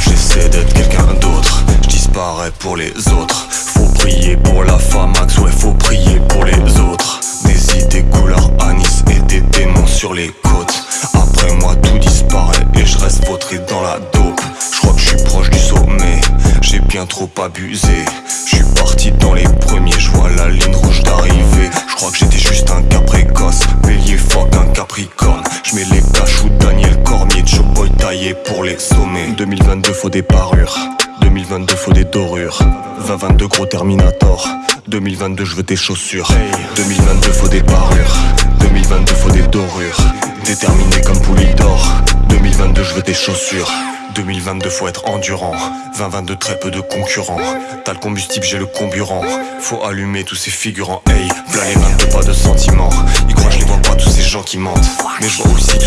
J'essaie d'être quelqu'un d'autre, je disparais pour les autres. Faut prier pour la Max, ouais, faut prier pour les autres. Des idées couleur anis et des démons sur les côtes. Après moi, tout disparaît et je reste vautré dans la dope. Je crois que je suis proche du sommet, j'ai bien trop abusé. Je suis parti dans les premiers, je vois la ligne rouge d'arrivée. Taillé pour les sommets. 2022 faut des parures. 2022 faut des dorures. 2022 gros Terminator. 2022 je veux tes chaussures. 2022 faut des parures 2022 faut des dorures. Déterminé comme Poulidor. 2022 je veux tes chaussures. 2022 faut être endurant. 2022 très peu de concurrents. T'as le combustible j'ai le comburant. Faut allumer tous ces figurants. Hey, plein les 22 pas de sentiments. Ils croient je les vois pas tous ces gens qui mentent. Mais je vois aussi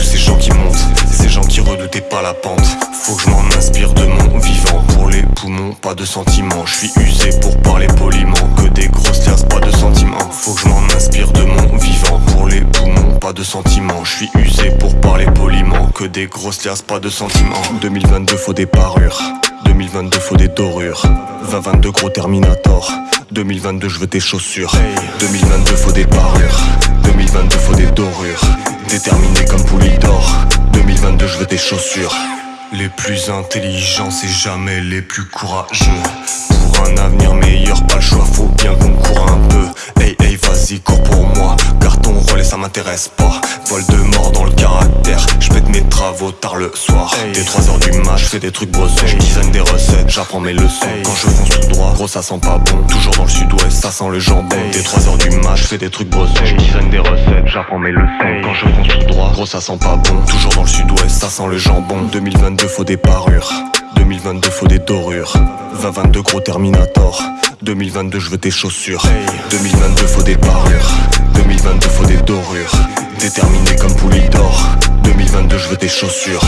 pas la pente. Faut que je m'en inspire de mon vivant. Pour les poumons pas de sentiments. Je suis usé pour parler poliment. Que des grosses liasses pas de sentiments. Faut que je m'en inspire de mon vivant. Pour les poumons pas de sentiments. Je suis usé pour parler poliment. Que des grosses liasses pas de sentiments. 2022 2022 faut des parures. 2022 faut des dorures. 2022 gros Terminator. 2022 je veux tes chaussures. 2022 faut des parures. 2022 faut des dorures Déterminé comme Poulidor 2022 je veux tes chaussures. Les plus intelligents c'est jamais les plus courageux. Pour un avenir meilleur pas le choix faut bien qu'on court un peu. Hey hey vas-y cours pour moi Car ton relais ça m'intéresse pas. Vol de mort dans le mes travaux tard le soir. Dès 3h du mat fais des trucs bossons J'design des recettes, j'apprends mes leçons. Quand je fonce tout droit, gros ça sent pas bon. Toujours dans le sud-ouest, ça sent le jambon. Dès 3h du mat fais des trucs bossons J'design des recettes, j'apprends mes leçons. Quand je fonce tout droit, gros ça sent pas bon. Toujours dans le sud-ouest, ça sent le jambon. 2022 faut des parures. 2022 faut des dorures. 2022 gros Terminator. 2022 je veux tes chaussures. 2022 faut des parures. 2022 faut des dorures Déterminé comme Poulidor 2022 je veux tes chaussures